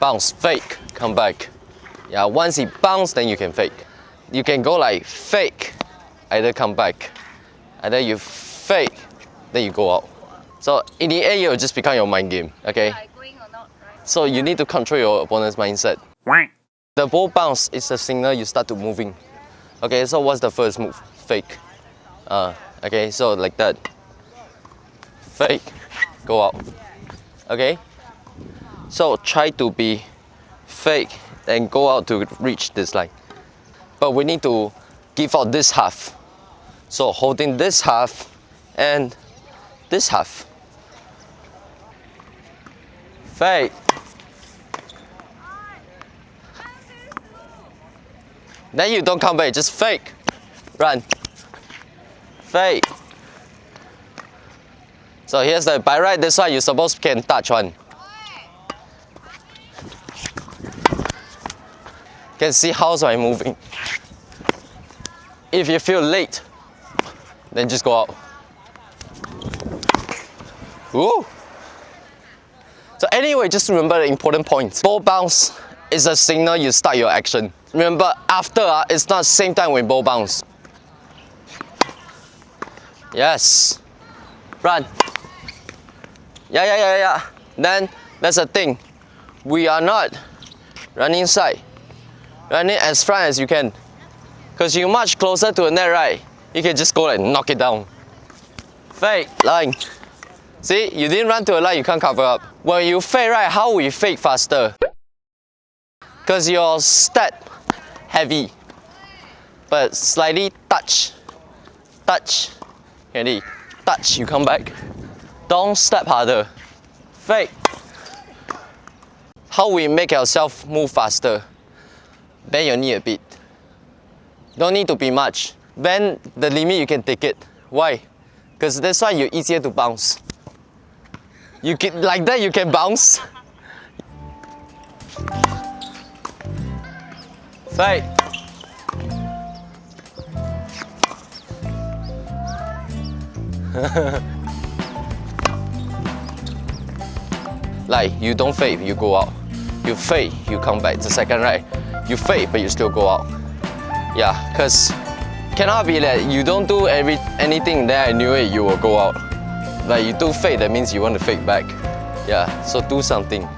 bounce, fake, come back. Yeah, once he bounce, then you can fake. You can go like fake, either come back, either you fake, then you go out. So in the end, it will just become your mind game, okay? Am I going or not, right? So you need to control your opponent's mindset. The ball bounce is a signal you start to moving. Okay, so what's the first move? Fake. Uh, okay, so like that. Fake. Go out. Okay? So try to be fake and go out to reach this line. But we need to give out this half. So holding this half and this half. Fake. Then you don't come back, just fake. Run. Fake. So here's the, by right, this one you supposed can touch one. Can see how's I moving. If you feel late, then just go out. Ooh. So anyway, just remember the important points. Ball bounce is a signal you start your action. Remember, after uh, it's not same time with ball bounce. Yes. Run. Yeah, yeah, yeah, yeah. Then that's the thing. We are not running side. Running as front as you can. Because you're much closer to the net, right? You can just go and knock it down. Fake, line. See, you didn't run to a line, you can't cover up. When you fake, right, how will you fake faster? Because your step heavy. But slightly touch. Touch. Ready? Touch, you come back. Don't step harder. Fake. How we make ourselves move faster? Bend your knee a bit. Don't need to be much. Bend the limit you can take it. Why? Because that's why you're easier to bounce. You can like that you can bounce. Fake. like you don't fade, you go out. You fade, you come back. The second right, you fade, but you still go out. Yeah, cause cannot be that you don't do every anything. Then I knew it, you will go out. Like you do fake, that means you want to fake back. Yeah, so do something.